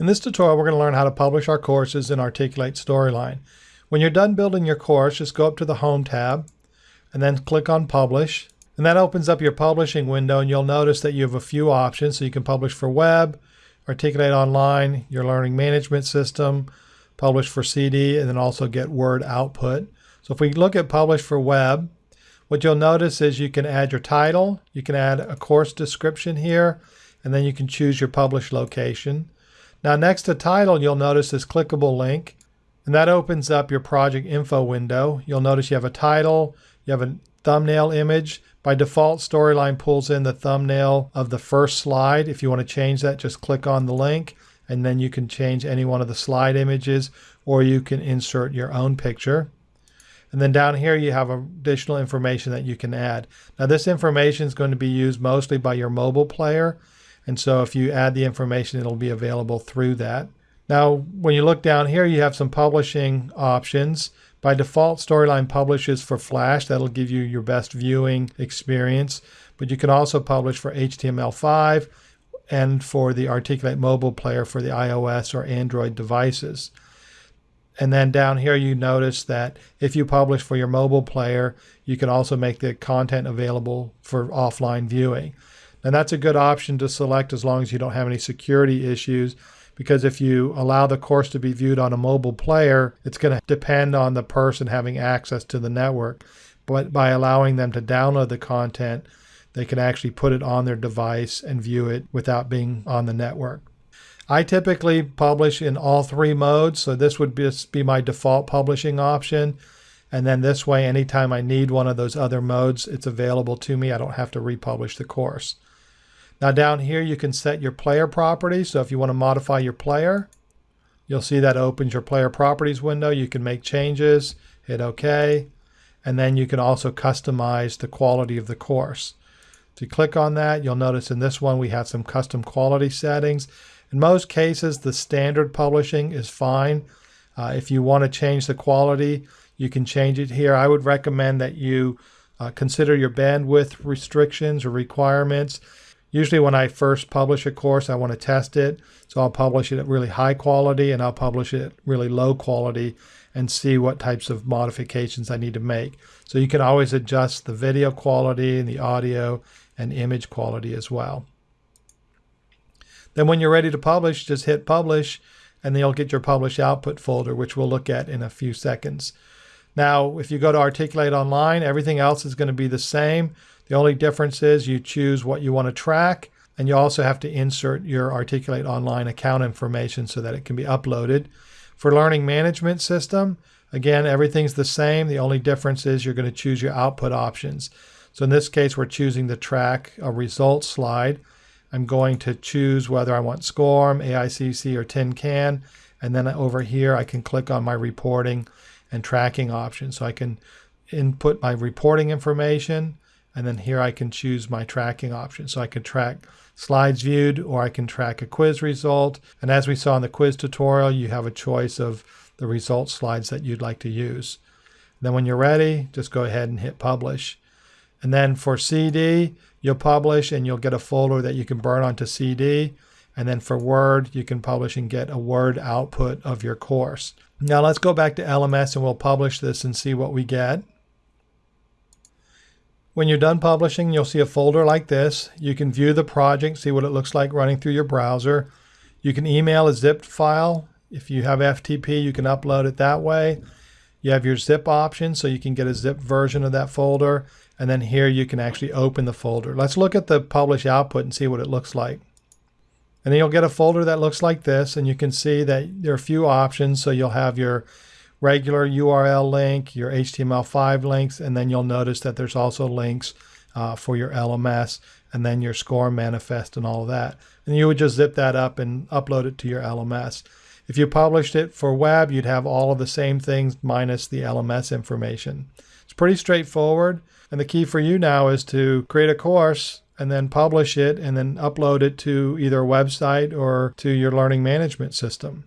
In this tutorial, we're going to learn how to publish our courses in Articulate Storyline. When you're done building your course, just go up to the Home tab and then click on Publish. And that opens up your publishing window and you'll notice that you have a few options. So you can publish for web, Articulate Online, your learning management system, publish for CD, and then also get Word output. So if we look at Publish for web, what you'll notice is you can add your title, you can add a course description here, and then you can choose your publish location. Now next to title, you'll notice this clickable link, and that opens up your project info window. You'll notice you have a title, you have a thumbnail image. By default, Storyline pulls in the thumbnail of the first slide. If you want to change that, just click on the link, and then you can change any one of the slide images, or you can insert your own picture. And then down here you have additional information that you can add. Now this information is going to be used mostly by your mobile player. And so if you add the information, it'll be available through that. Now, when you look down here, you have some publishing options. By default, Storyline publishes for Flash. That'll give you your best viewing experience. But you can also publish for HTML5 and for the Articulate mobile player for the iOS or Android devices. And then down here, you notice that if you publish for your mobile player, you can also make the content available for offline viewing. And that's a good option to select as long as you don't have any security issues. Because if you allow the course to be viewed on a mobile player, it's going to depend on the person having access to the network. But by allowing them to download the content, they can actually put it on their device and view it without being on the network. I typically publish in all three modes, so this would just be my default publishing option. And then this way, anytime I need one of those other modes, it's available to me. I don't have to republish the course. Now down here you can set your player properties. So if you want to modify your player, you'll see that opens your player properties window. You can make changes, hit OK, and then you can also customize the quality of the course. If you click on that, you'll notice in this one we have some custom quality settings. In most cases, the standard publishing is fine. Uh, if you want to change the quality, you can change it here. I would recommend that you uh, consider your bandwidth restrictions or requirements Usually when I first publish a course, I want to test it. So I'll publish it at really high quality and I'll publish it at really low quality and see what types of modifications I need to make. So you can always adjust the video quality and the audio and image quality as well. Then when you're ready to publish, just hit publish and then you'll get your publish output folder, which we'll look at in a few seconds. Now, if you go to Articulate Online, everything else is going to be the same. The only difference is you choose what you want to track, and you also have to insert your Articulate Online account information so that it can be uploaded. For Learning Management System, again, everything's the same. The only difference is you're going to choose your output options. So in this case, we're choosing to track a results slide. I'm going to choose whether I want SCORM, AICC, or Tin Can. And then over here, I can click on my reporting and tracking option. So I can input my reporting information, and then here I can choose my tracking option. So I can track slides viewed or I can track a quiz result. And as we saw in the quiz tutorial, you have a choice of the result slides that you'd like to use. Then when you're ready, just go ahead and hit publish. And then for CD, you'll publish and you'll get a folder that you can burn onto CD. And then for Word, you can publish and get a Word output of your course. Now let's go back to LMS and we'll publish this and see what we get. When you're done publishing, you'll see a folder like this. You can view the project, see what it looks like running through your browser. You can email a zipped file. If you have FTP, you can upload it that way. You have your zip option, so you can get a zip version of that folder. And then here you can actually open the folder. Let's look at the publish output and see what it looks like. And then you'll get a folder that looks like this, and you can see that there are a few options. So you'll have your regular URL link, your HTML5 links, and then you'll notice that there's also links uh, for your LMS and then your SCORM manifest and all of that. And you would just zip that up and upload it to your LMS. If you published it for web, you'd have all of the same things minus the LMS information. It's pretty straightforward. And the key for you now is to create a course and then publish it and then upload it to either a website or to your learning management system.